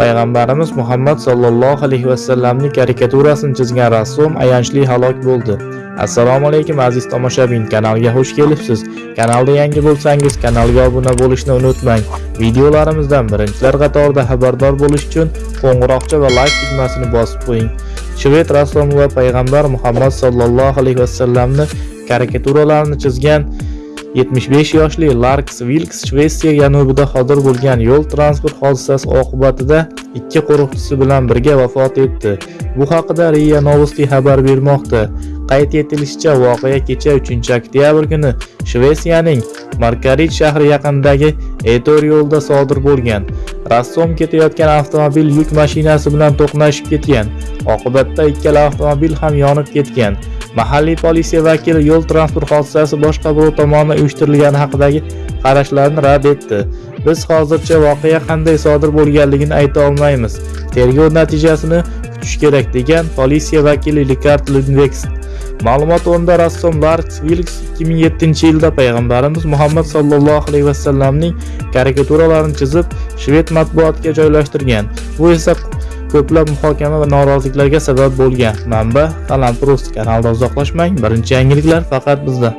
Payg'ambarimiz Muhammad sallallohu alayhi vasallamning karikaturasini chizgan rassom ayanchli halok bo'ldi. Assalomu alaykum aziz tomoshabin, kanalga xush kelibsiz. Kanalda yangi bo'lsangiz, kanalga obuna bo'lishni unutmang. Videolarimizdan birinchilar qatorida xabardor bo'lish uchun qo'ng'iroqcha va like tugmasini bosib qo'ying. Shved rassomi va payg'ambar Muhammad sallallohu alayhi vasallamni karikaturalarini chizgan 75 yoshli Lars Vilks Shvetsiya janubida sodir bo'lgan yo'l transport hodisasi oqibatida ikki qo'riqchisi bilan birga vafot etdi. Bu haqida RIA Novosti xabar bermoqda. Qayd etilishicha, voqea kecha 3-oktyabr kuni Shvetsiyaning Markarit shahri yaqinidagi Etor yo'lda sodir bo'lgan. Rassom ketayotgan avtomobil yuk mashinasi bilan to'qnashib ketgan. Oqibatda ikkala avtomobil ham yonib ketgan. Mahalliy politsiya vakili yo'l transport hodisasi boshqaruv tomonidan uyushtirilgani haqidagi qarashlarni rad etdi. Biz hozircha voqea qanday sodir bo'lganligini ayta olmaymiz. Tergov natijasini kutish kerak degan politsiya vakili Rikard Lundvekst. Ma'lumot o'rnida rassom Lars Vilks 2007-yilda payg'ambarimiz Muhammad sallallohu alayhi vasallamning karikaturalarini chizib, shved matbuotiga joylashtirgan. Bu esa ko'plab muhokama va noroziliklarga sabab bo'lgan. Manba: Qalam Plus kanaldan uzoqlashmang. Birinchi yangiliklar faqat bizda.